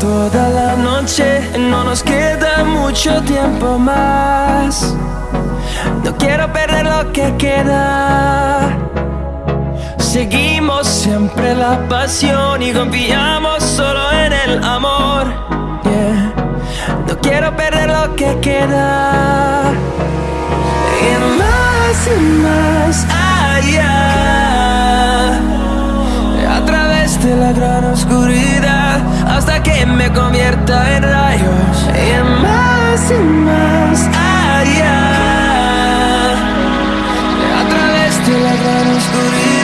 toda la noche, no nos queda mucho tiempo más. No quiero perder lo que queda. Seguimos siempre la pasión y confiamos solo en el amor. No quiero perder lo que queda. Y más y más allá. A través de la gran oscuridad que me convierta en rayos. Y más y más allá. A través de la gran oscuridad.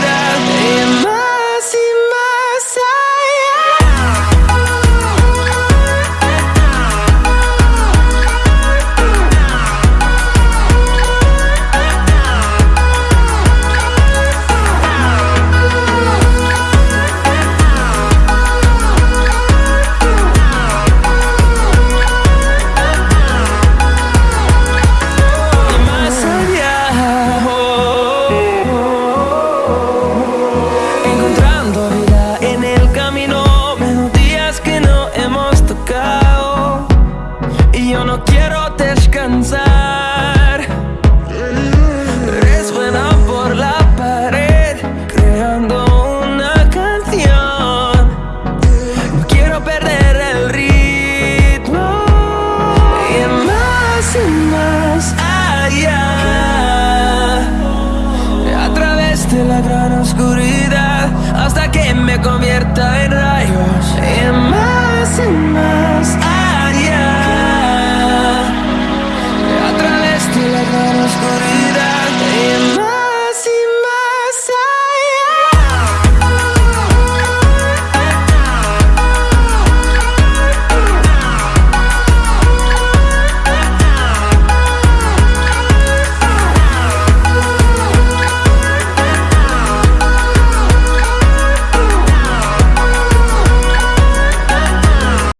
De la gran oscuridad hasta que me convierta en